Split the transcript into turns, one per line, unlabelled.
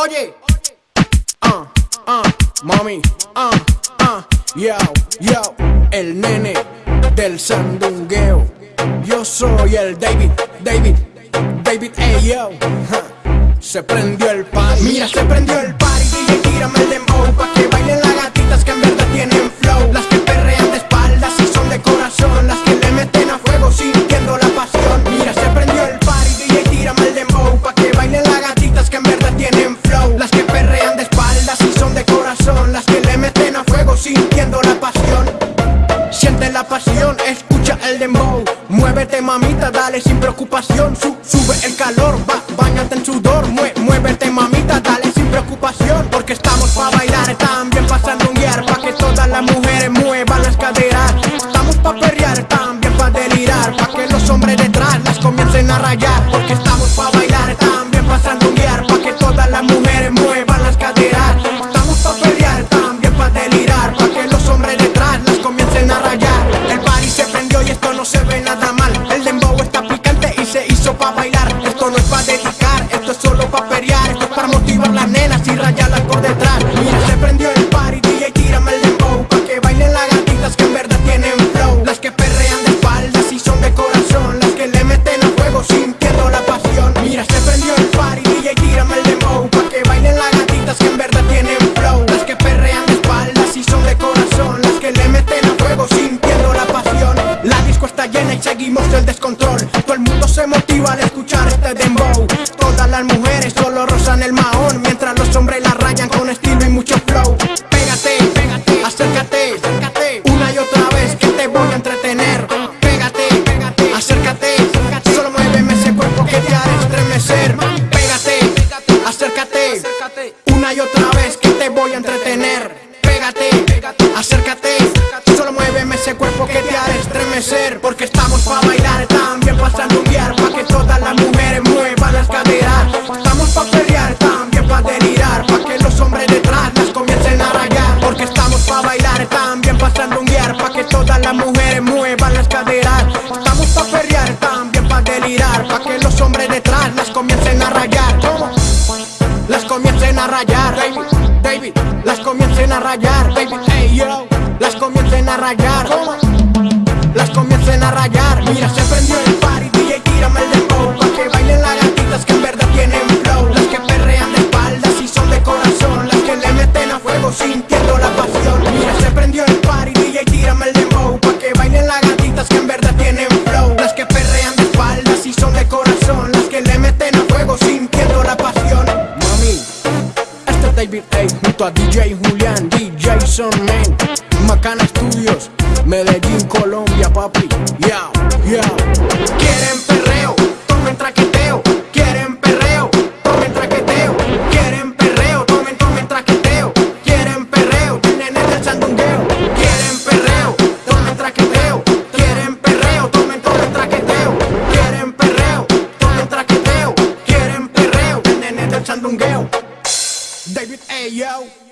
Oye, ah, ah, mami, ah, ah, yo, yo, el nene del sandungueo. Yo soy el David, David, David, hey yo. Se prendió el party. Mira, se prendió el party. El Muévete mamita, dale sin preocupación. Su- Sube el calor, va, bañate en sudor. Mue- Muévete mamita, dale sin preocupación. Porque estamos pa' bailar, también pa' sandunguear Pa' que todas las mujeres muevan las caderas. Estamos pa' perrear, también pa' delirar. Pa' que los hombres detrás las comiencen a rayar. Porque estamos pa' bailar, también Para motivar las nenas y rayarlas por detrás. Mira, se prendió el party, DJ, tírame el dembow Pa' que bailen las gatitas que en verdad tienen flow. Las que perrean de espaldas y son de corazón Las que le meten a fuego sintiendo la pasión. Mira, se prendió el party, DJ, tírame el dembow Pa' que bailen las gatitas que en verdad tienen flow. Las que perrean de espaldas y son de corazón Las que le meten a fuego sintiendo la pasión. La disco está llena y seguimos el descontrol. Todo el mundo se motiva al escuchar este dembow las mujeres solo rozan el mahón Mientras los hombres la rayan con estilo y mucho flow. Pégate, pégate, acércate, acércate Una y otra vez que te voy a entretener. Pégate, pégate, acércate Solo muéveme ese cuerpo que te hará estremecer. Pégate, acércate Una y otra vez que te voy a entretener. Pégate, acércate Solo muéveme ese cuerpo que te hará estremecer. Porque estamos pa' bailar, también pa' sandunguear Pa' que todas las comiencen a rayar, David, hey yo, las comiencen a rayar, las comiencen a rayar, mira se prendió el party, Junto a DJ Julián, DJ Son Man, Macana Studios, Medellín, Colombia, papi. Yeah, yeah. David A. Yo.